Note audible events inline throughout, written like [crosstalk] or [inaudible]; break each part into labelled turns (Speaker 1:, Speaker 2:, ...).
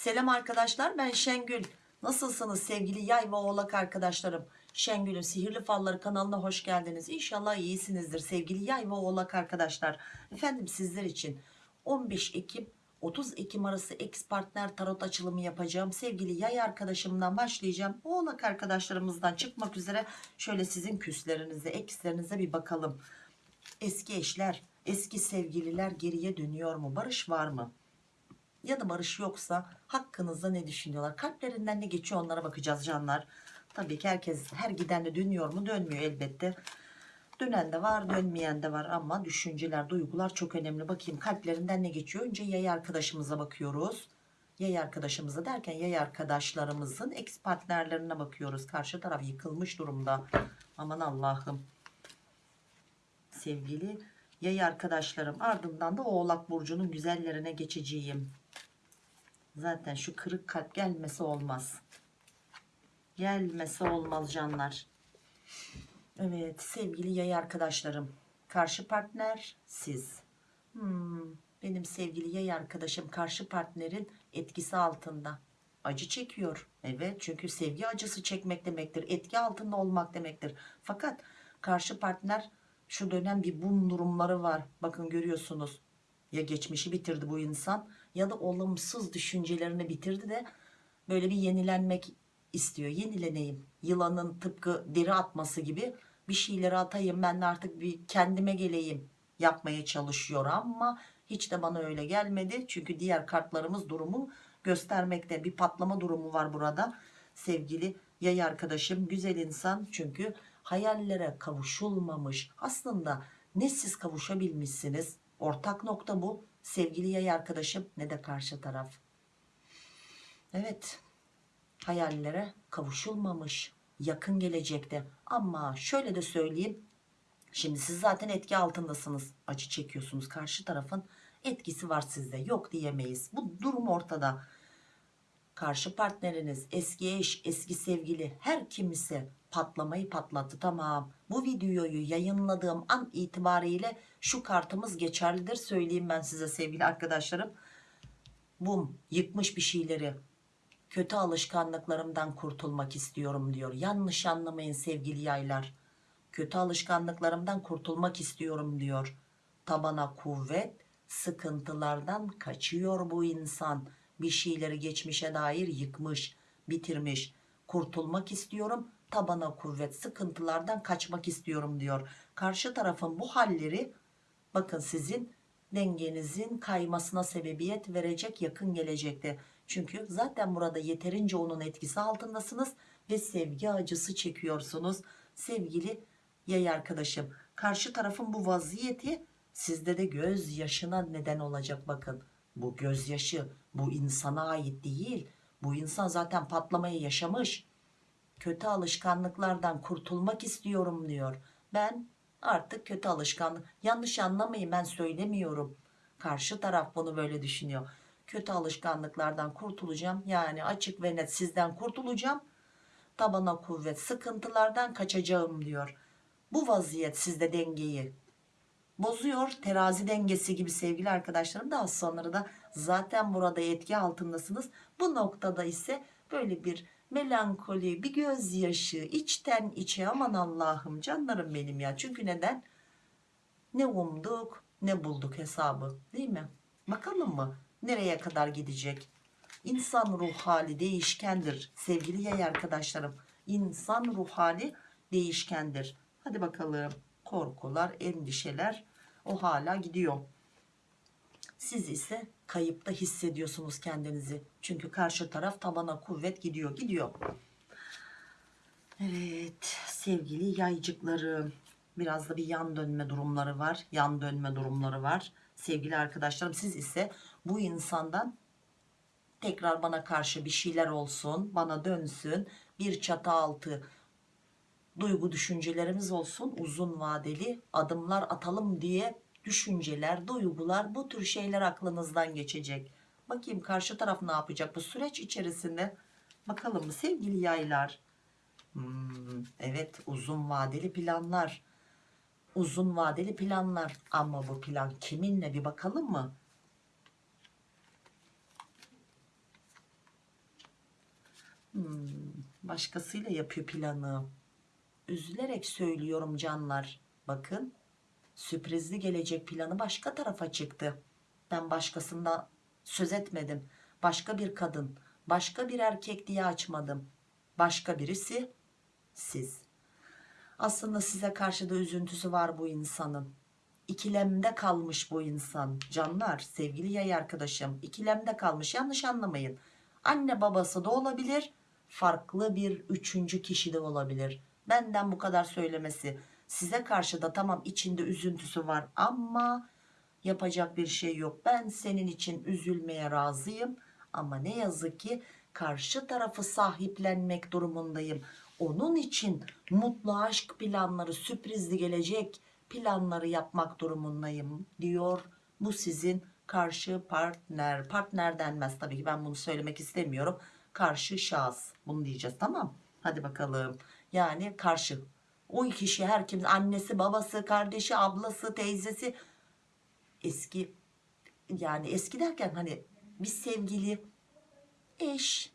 Speaker 1: Selam arkadaşlar ben Şengül. Nasılsınız sevgili yay ve oğlak arkadaşlarım? Şengül'ün Sihirli Falları kanalına hoş geldiniz. İnşallah iyisinizdir sevgili yay ve oğlak arkadaşlar. Efendim sizler için 15 Ekim 30 Ekim arası ex partner tarot açılımı yapacağım. Sevgili yay arkadaşımdan başlayacağım. Oğlak arkadaşlarımızdan çıkmak üzere şöyle sizin küslerinize, ekslerinize bir bakalım. Eski eşler, eski sevgililer geriye dönüyor mu? Barış var mı? Ya da barış yoksa hakkınızda ne düşünüyorlar? Kalplerinden ne geçiyor onlara bakacağız canlar. Tabii ki herkes her giden de dönüyor mu? Dönmüyor elbette. Dönen de var dönmeyen de var ama düşünceler duygular çok önemli. Bakayım kalplerinden ne geçiyor? Önce yay arkadaşımıza bakıyoruz. Yay arkadaşımıza derken yay arkadaşlarımızın ex partnerlerine bakıyoruz. Karşı taraf yıkılmış durumda. Aman Allah'ım. Sevgili yay arkadaşlarım ardından da oğlak burcunun güzellerine geçeceğim. Zaten şu kırık kalp gelmesi olmaz. Gelmesi olmaz canlar. Evet sevgili yay arkadaşlarım. Karşı partner siz. Hmm, benim sevgili yay arkadaşım karşı partnerin etkisi altında. Acı çekiyor. Evet çünkü sevgi acısı çekmek demektir. Etki altında olmak demektir. Fakat karşı partner şu dönem bir bum durumları var. Bakın görüyorsunuz. Ya geçmişi bitirdi bu insan ya da olumsuz düşüncelerini bitirdi de böyle bir yenilenmek istiyor. Yenileneyim. Yılanın tıpkı deri atması gibi bir şeyleri atayım ben de artık bir kendime geleyim yapmaya çalışıyor ama hiç de bana öyle gelmedi. Çünkü diğer kartlarımız durumu göstermekte. Bir patlama durumu var burada. Sevgili yay arkadaşım güzel insan çünkü hayallere kavuşulmamış. Aslında ne siz kavuşabilmişsiniz. Ortak nokta bu. Sevgili yay arkadaşım ne de karşı taraf. Evet. Hayallere kavuşulmamış. Yakın gelecekte. Ama şöyle de söyleyeyim. Şimdi siz zaten etki altındasınız. Acı çekiyorsunuz. Karşı tarafın etkisi var sizde. Yok diyemeyiz. Bu durum ortada. Karşı partneriniz, eski eş, eski sevgili her kimse patlamayı patlattı. Tamam. Bu videoyu yayınladığım an itibariyle şu kartımız geçerlidir. Söyleyeyim ben size sevgili arkadaşlarım. Bum yıkmış bir şeyleri. Kötü alışkanlıklarımdan kurtulmak istiyorum diyor. Yanlış anlamayın sevgili yaylar. Kötü alışkanlıklarımdan kurtulmak istiyorum diyor. Tabana kuvvet, sıkıntılardan kaçıyor bu insan. Bir şeyleri geçmişe dair yıkmış, bitirmiş. Kurtulmak istiyorum, tabana kuvvet, sıkıntılardan kaçmak istiyorum diyor. Karşı tarafın bu halleri bakın sizin dengenizin kaymasına sebebiyet verecek yakın gelecekte. Çünkü zaten burada yeterince onun etkisi altındasınız ve sevgi acısı çekiyorsunuz. Sevgili yay arkadaşım karşı tarafın bu vaziyeti sizde de göz yaşına neden olacak bakın. Bu gözyaşı bu insana ait değil. Bu insan zaten patlamayı yaşamış. Kötü alışkanlıklardan kurtulmak istiyorum diyor. Ben artık kötü alışkanlık yanlış anlamayın ben söylemiyorum. Karşı taraf bunu böyle düşünüyor. Kötü alışkanlıklardan kurtulacağım. Yani açık ve net sizden kurtulacağım. Tabana kuvvet sıkıntılardan kaçacağım diyor. Bu vaziyet sizde dengeyi bozuyor. Terazi dengesi gibi sevgili arkadaşlarım daha sonra da zaten burada etki altındasınız. Bu noktada ise böyle bir melankoli, bir gözyaşı, içten içe aman Allah'ım canlarım benim ya. Çünkü neden? Ne umduk ne bulduk hesabı değil mi? Bakalım mı nereye kadar gidecek? İnsan ruh hali değişkendir sevgili yay arkadaşlarım. İnsan ruh hali değişkendir. Hadi bakalım korkular, endişeler o hala gidiyor. Siz ise kayıpta hissediyorsunuz kendinizi. Çünkü karşı taraf tabana kuvvet gidiyor, gidiyor. Evet sevgili yaycıklarım. Biraz da bir yan dönme durumları var. Yan dönme durumları var. Sevgili arkadaşlarım siz ise bu insandan tekrar bana karşı bir şeyler olsun. Bana dönsün. Bir çatı altı duygu düşüncelerimiz olsun. Uzun vadeli adımlar atalım diye düşünceler, duygular bu tür şeyler aklınızdan geçecek. Bakayım karşı taraf ne yapacak bu süreç içerisinde. Bakalım mı sevgili yaylar? Hmm, evet uzun vadeli planlar. Uzun vadeli planlar. Ama bu plan kiminle bir bakalım mı? Hmm, başkasıyla yapıyor planı. Üzülerek söylüyorum canlar. Bakın sürprizli gelecek planı başka tarafa çıktı. Ben başkasında söz etmedim. Başka bir kadın, başka bir erkek diye açmadım. Başka birisi siz. Aslında size karşı da üzüntüsü var bu insanın. İkilemde kalmış bu insan. Canlar, sevgili yay arkadaşım, ikilemde kalmış. Yanlış anlamayın. Anne babası da olabilir, farklı bir üçüncü kişi de olabilir. Benden bu kadar söylemesi. Size karşı da tamam içinde üzüntüsü var ama yapacak bir şey yok. Ben senin için üzülmeye razıyım ama ne yazık ki karşı tarafı sahiplenmek durumundayım. Onun için mutlu aşk planları, sürprizli gelecek planları yapmak durumundayım diyor. Bu sizin karşı partner. Partner denmez tabii ki ben bunu söylemek istemiyorum. Karşı şahıs. Bunu diyeceğiz tamam. Hadi bakalım. Yani karşı. O kişi her kim annesi, babası, kardeşi, ablası, teyzesi. Eski yani eski derken hani bir sevgili eş.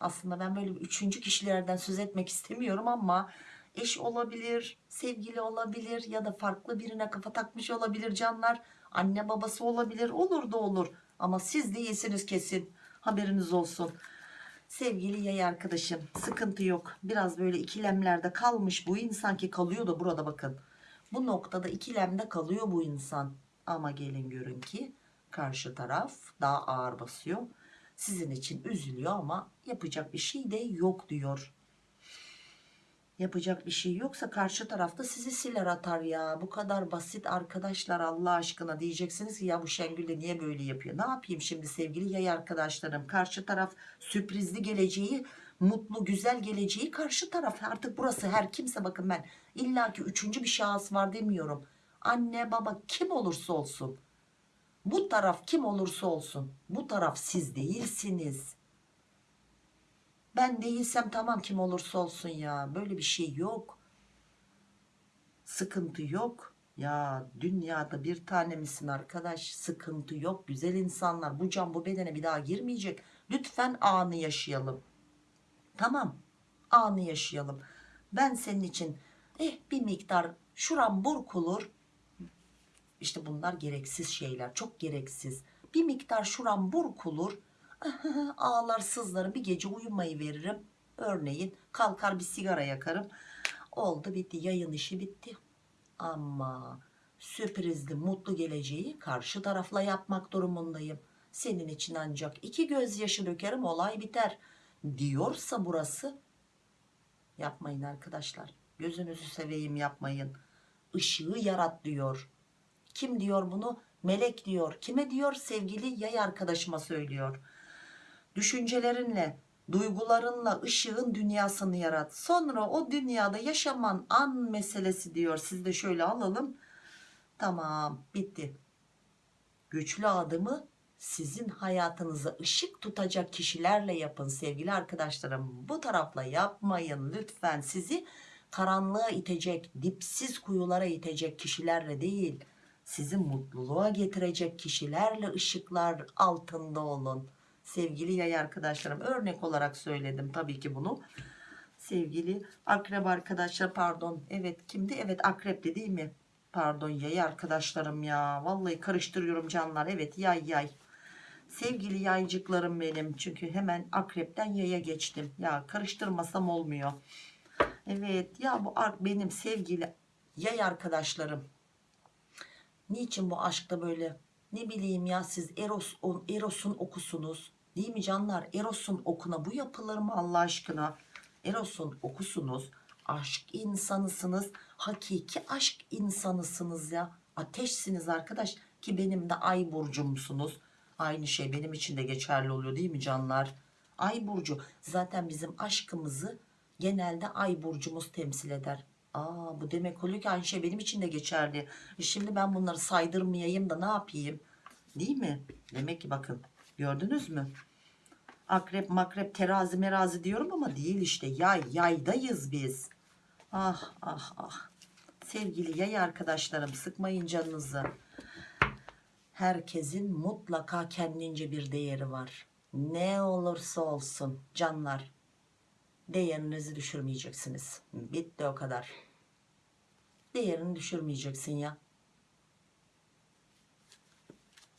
Speaker 1: Aslında ben böyle üçüncü kişilerden söz etmek istemiyorum ama eş olabilir sevgili olabilir ya da farklı birine kafa takmış olabilir canlar. Anne babası olabilir olur da olur. Ama siz değilsiniz kesin. Haberiniz olsun sevgili yay arkadaşım sıkıntı yok. Biraz böyle ikilemlerde kalmış bu insan ki kalıyor da burada bakın. Bu noktada ikilemde kalıyor bu insan. Ama gelin görün ki karşı taraf daha ağır basıyor. Sizin için üzülüyor ama yapacak bir şey de yok diyor yapacak bir şey yoksa karşı tarafta sizi siler atar ya. Bu kadar basit arkadaşlar Allah aşkına diyeceksiniz ki ya bu Şengül de niye böyle yapıyor? Ne yapayım şimdi sevgili yay arkadaşlarım? Karşı taraf sürprizli geleceği mutlu güzel geleceği karşı taraf. Artık burası her kimse bakın ben illaki üçüncü bir şahıs var demiyorum. Anne baba kim olursa olsun bu taraf kim olursa olsun bu taraf siz değilsiniz ben değilsem tamam kim olursa olsun ya. Böyle bir şey yok. Sıkıntı yok. Ya dünyada bir tane misin arkadaş? Sıkıntı yok. Güzel insanlar. Bu can bu bedene bir daha girmeyecek. Lütfen anı yaşayalım. Tamam. Anı yaşayalım. Ben senin için eh bir miktar şuram burkulur işte bunlar gereksiz şeyler. Çok gereksiz. Bir miktar şuram burkulur [laughs] ağlar sızlarım bir gece uyumayı veririm. Örneğin kalkar bir sigara yakarım. Oldu bitti yayın işi bitti. Ama sürprizli mutlu geleceği karşı tarafla yapmak durumundayım. Senin için ancak iki gözyaşı dökerim olay biter diyorsa burası. Yapmayın arkadaşlar gözünüzü seveyim yapmayın. Işığı yarat diyor. Kim diyor bunu? Melek diyor. Kime diyor? Sevgili yay arkadaşıma söylüyor düşüncelerinle duygularınla ışığın dünyasını yarat. Sonra o dünyada yaşaman an meselesi diyor. Siz de şöyle alalım. Tamam bitti. Güçlü adımı sizin hayatınıza ışık tutacak kişilerle yapın sevgili arkadaşlarım. Bu tarafla yapmayın. Lütfen sizi karanlığa itecek dipsiz kuyulara itecek kişilerle değil sizi mutluluğa getirecek kişilerle ışıklar altında olun sevgili yay arkadaşlarım örnek olarak söyledim tabii ki bunu. Sevgili akrep arkadaşlar pardon evet kimdi? Evet akrepti değil mi? Pardon yay arkadaşlarım ya. Vallahi karıştırıyorum canlar. Evet yay yay. Sevgili yaycıklarım benim çünkü hemen akrepten yaya geçtim. Ya karıştırmasam olmuyor. Evet ya bu benim sevgili yay arkadaşlarım. Niçin bu aşkta böyle? Ne bileyim ya siz Eros, Eros'un okusunuz değil mi canlar? Eros'un okuna bu yapılır mı Allah aşkına? Eros'un okusunuz. Aşk insanısınız. Hakiki aşk insanısınız ya. Ateşsiniz arkadaş. Ki benim de ay burcumsunuz. Aynı şey benim için de geçerli oluyor değil mi canlar? Ay burcu. Zaten bizim aşkımızı genelde ay burcumuz temsil eder. Aa, bu demek oluyor ki aynı şey benim için de geçerli. E şimdi ben bunları saydırmayayım da ne yapayım? Değil mi? Demek ki bakın gördünüz mü akrep makrep terazi merazi diyorum ama değil işte yay yaydayız biz ah ah ah sevgili yay arkadaşlarım sıkmayın canınızı herkesin mutlaka kendince bir değeri var ne olursa olsun canlar Değerinizi düşürmeyeceksiniz. Bitti o kadar. Değerini düşürmeyeceksin ya.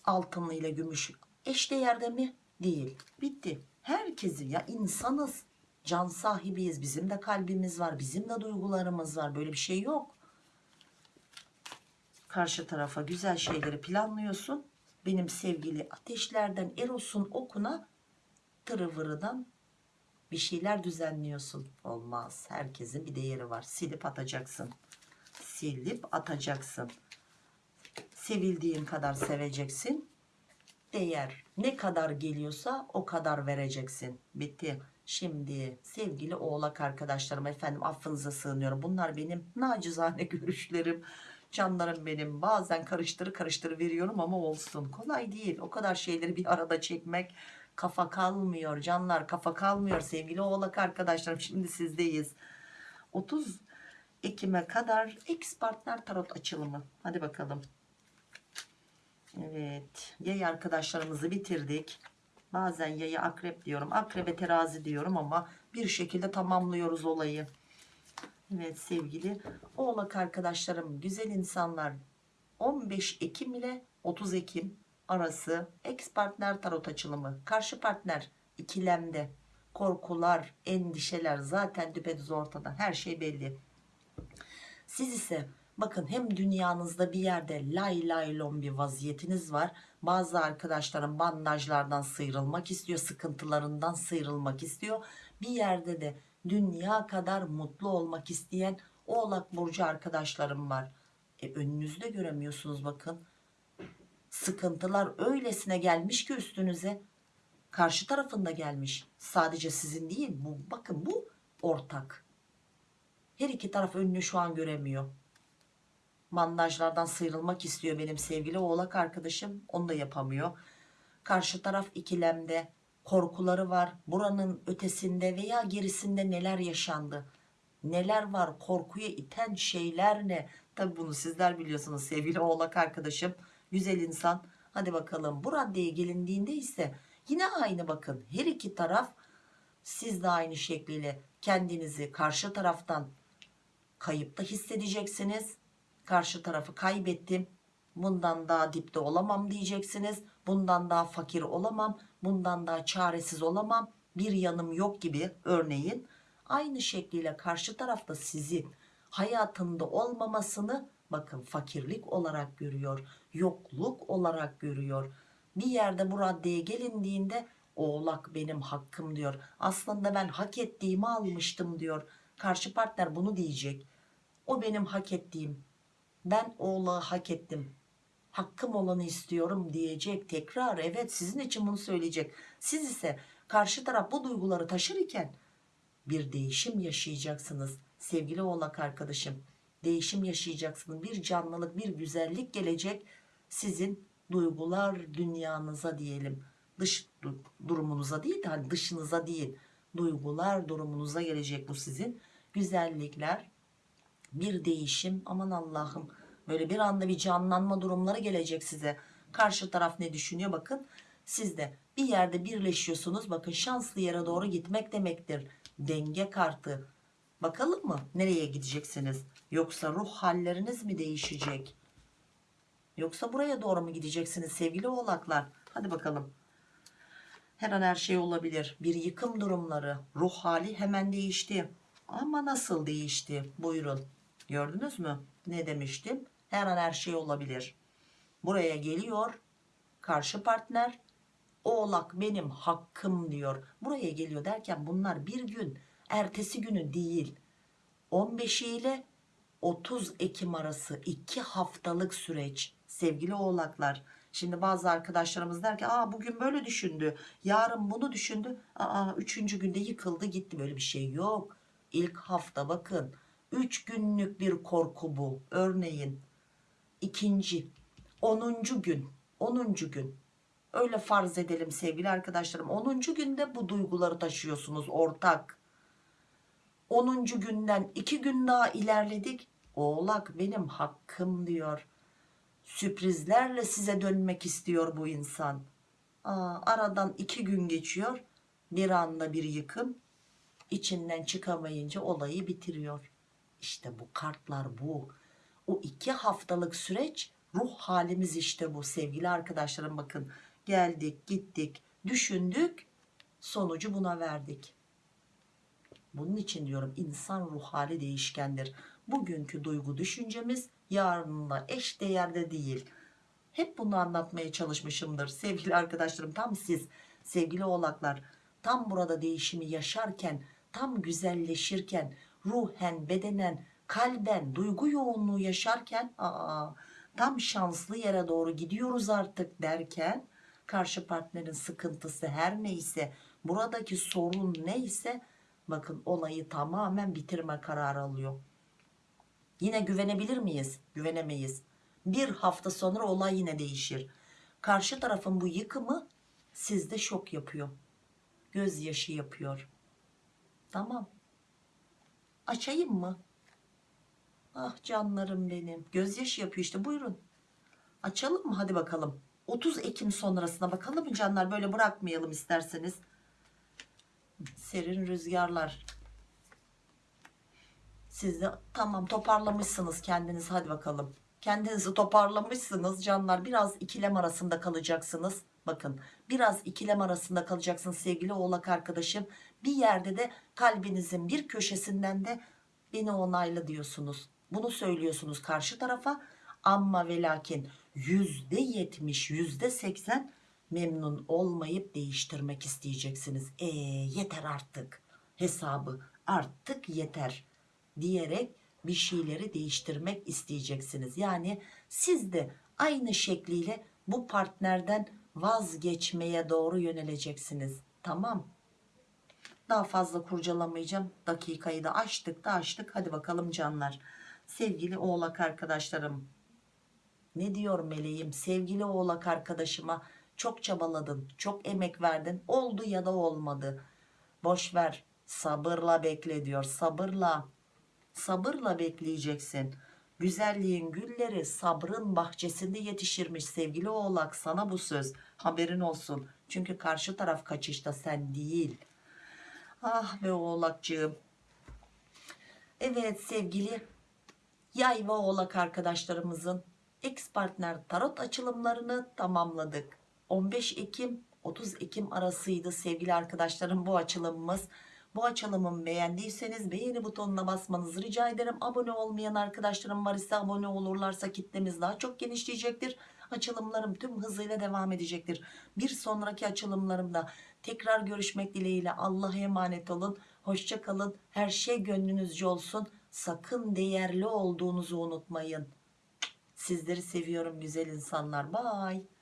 Speaker 1: Altınlı ile gümüş eş değerde mi? Değil. Bitti. Herkesi ya insanız. Can sahibiyiz. Bizim de kalbimiz var. Bizim de duygularımız var. Böyle bir şey yok. Karşı tarafa güzel şeyleri planlıyorsun. Benim sevgili ateşlerden Eros'un okuna tırıvırıdan bir şeyler düzenliyorsun. Olmaz. Herkesin bir değeri var. Silip atacaksın. Silip atacaksın. Sevildiğin kadar seveceksin. Değer ne kadar geliyorsa o kadar vereceksin. Bitti. Şimdi sevgili oğlak arkadaşlarım efendim affınıza sığınıyorum. Bunlar benim nacizane [laughs] görüşlerim. Canlarım benim. Bazen karıştırı karıştırı veriyorum ama olsun. Kolay değil. O kadar şeyleri bir arada çekmek kafa kalmıyor canlar kafa kalmıyor sevgili oğlak arkadaşlarım şimdi sizdeyiz 30 Ekim'e kadar X partner tarot açılımı hadi bakalım Evet yay arkadaşlarımızı bitirdik. Bazen yayı akrep diyorum akrebe terazi diyorum ama bir şekilde tamamlıyoruz olayı. Evet sevgili oğlak arkadaşlarım güzel insanlar. 15 Ekim ile 30 Ekim arası ex partner tarot açılımı karşı partner ikilemde. Korkular endişeler zaten düpedüz ortada her şey belli. Siz ise bakın hem dünyanızda bir yerde lay lay lon bir vaziyetiniz var. Bazı arkadaşlarım bandajlardan sıyrılmak istiyor sıkıntılarından sıyrılmak istiyor. Bir yerde de dünya kadar mutlu olmak isteyen oğlak burcu arkadaşlarım var. E, önünüzde göremiyorsunuz bakın. Sıkıntılar öylesine gelmiş ki üstünüze. Karşı tarafında gelmiş. Sadece sizin değil bu bakın bu ortak. Her iki taraf önünü şu an göremiyor bandajlardan sıyrılmak istiyor benim sevgili oğlak arkadaşım. Onu da yapamıyor. Karşı taraf ikilemde korkuları var. Buranın ötesinde veya gerisinde neler yaşandı? Neler var? Korkuya iten şeyler ne? Tabi bunu sizler biliyorsunuz sevgili oğlak arkadaşım. Güzel insan. Hadi bakalım. Bu raddeye gelindiğinde ise yine aynı bakın. Her iki taraf siz de aynı şekliyle kendinizi karşı taraftan kayıpta hissedeceksiniz karşı tarafı kaybettim. Bundan daha dipte olamam diyeceksiniz. Bundan daha fakir olamam. Bundan daha çaresiz olamam. Bir yanım yok gibi örneğin. Aynı şekliyle karşı tarafta sizin hayatında olmamasını bakın fakirlik olarak görüyor yokluk olarak görüyor. Bir yerde bu raddeye gelindiğinde oğlak benim hakkım diyor. Aslında ben hak ettiğimi almıştım diyor. Karşı partner bunu diyecek. O benim hak ettiğim ben oğlağı hak ettim. Hakkım olanı istiyorum diyecek tekrar. Evet sizin için bunu söyleyecek. Siz ise karşı taraf bu duyguları taşırken bir değişim yaşayacaksınız sevgili oğlak arkadaşım. Değişim yaşayacaksınız. Bir canlılık bir güzellik gelecek sizin duygular dünyanıza diyelim. Dış durumunuza değil de hani dışınıza değil. Duygular durumunuza gelecek bu sizin güzellikler bir değişim aman Allah'ım. Böyle bir anda bir canlanma durumları gelecek size. Karşı taraf ne düşünüyor? Bakın siz de bir yerde birleşiyorsunuz. Bakın şanslı yere doğru gitmek demektir. Denge kartı. Bakalım mı nereye gideceksiniz? Yoksa ruh halleriniz mi değişecek? Yoksa buraya doğru mu gideceksiniz sevgili oğlaklar? Hadi bakalım. Her an her şey olabilir. Bir yıkım durumları. Ruh hali hemen değişti. Ama nasıl değişti? Buyurun gördünüz mü? Ne demiştim? Her an her şey olabilir. Buraya geliyor karşı partner oğlak benim hakkım diyor. Buraya geliyor derken bunlar bir gün ertesi günü değil. 15 ile 30 Ekim arası 2 haftalık süreç sevgili oğlaklar. Şimdi bazı arkadaşlarımız der ki Aa, bugün böyle düşündü yarın bunu düşündü. Aa, üçüncü günde yıkıldı gitti. Böyle bir şey yok. İlk hafta bakın 3 günlük bir korku bu örneğin ikinci 10. gün 10. gün öyle farz edelim sevgili arkadaşlarım 10. günde bu duyguları taşıyorsunuz ortak 10. günden 2 gün daha ilerledik oğlak benim hakkım diyor sürprizlerle size dönmek istiyor bu insan Aa, aradan 2 gün geçiyor bir anda bir yıkım içinden çıkamayınca olayı bitiriyor. İşte bu kartlar bu. O iki haftalık süreç ruh halimiz işte bu sevgili arkadaşlarım bakın. Geldik gittik düşündük sonucu buna verdik. Bunun için diyorum insan ruh hali değişkendir. Bugünkü duygu düşüncemiz yarınla eş değerde değil. Hep bunu anlatmaya çalışmışımdır sevgili arkadaşlarım. Tam siz sevgili oğlaklar tam burada değişimi yaşarken tam güzelleşirken ruhen bedenen kalben duygu yoğunluğu yaşarken aa, tam şanslı yere doğru gidiyoruz artık derken karşı partnerin sıkıntısı her neyse buradaki sorun neyse bakın olayı tamamen bitirme kararı alıyor. Yine güvenebilir miyiz? Güvenemeyiz. Bir hafta sonra olay yine değişir. Karşı tarafın bu yıkımı sizde şok yapıyor. Gözyaşı yapıyor. Tamam. Açayım mı? Ah canlarım benim. Gözyaşı yapıyor işte buyurun. Açalım mı? Hadi bakalım. 30 Ekim sonrasına bakalım canlar? Böyle bırakmayalım isterseniz. Serin rüzgarlar. Siz de tamam toparlamışsınız kendiniz hadi bakalım. Kendinizi toparlamışsınız canlar. Biraz ikilem arasında kalacaksınız. Bakın biraz ikilem arasında kalacaksınız sevgili oğlak arkadaşım. Bir yerde de kalbinizin bir köşesinden de beni onayla diyorsunuz. Bunu söylüyorsunuz karşı tarafa. Ama ve lakin yüzde yetmiş yüzde seksen memnun olmayıp değiştirmek isteyeceksiniz. E yeter artık hesabı artık yeter diyerek bir şeyleri değiştirmek isteyeceksiniz. Yani siz de aynı şekliyle bu partnerden vazgeçmeye doğru yöneleceksiniz. Tamam. Daha fazla kurcalamayacağım. Dakikayı da açtık da açtık. Hadi bakalım canlar. Sevgili oğlak arkadaşlarım. Ne diyor meleğim? Sevgili oğlak arkadaşıma çok çabaladın. Çok emek verdin. Oldu ya da olmadı. Boş ver. Sabırla bekle diyor. Sabırla sabırla bekleyeceksin. Güzelliğin gülleri sabrın bahçesinde yetişirmiş sevgili oğlak sana bu söz haberin olsun. Çünkü karşı taraf kaçışta sen değil. Ah be oğlakcığım. Evet sevgili yay ve oğlak arkadaşlarımızın ex partner tarot açılımlarını tamamladık. 15 Ekim 30 Ekim arasıydı sevgili arkadaşlarım bu açılımımız. Bu açılımımı beğendiyseniz beğeni butonuna basmanızı rica ederim. Abone olmayan arkadaşlarım var ise abone olurlarsa kitlemiz daha çok genişleyecektir. Açılımlarım tüm hızıyla devam edecektir. Bir sonraki açılımlarımda tekrar görüşmek dileğiyle Allah'a emanet olun. Hoşça kalın. Her şey gönlünüzce olsun. Sakın değerli olduğunuzu unutmayın. Sizleri seviyorum güzel insanlar. Bye.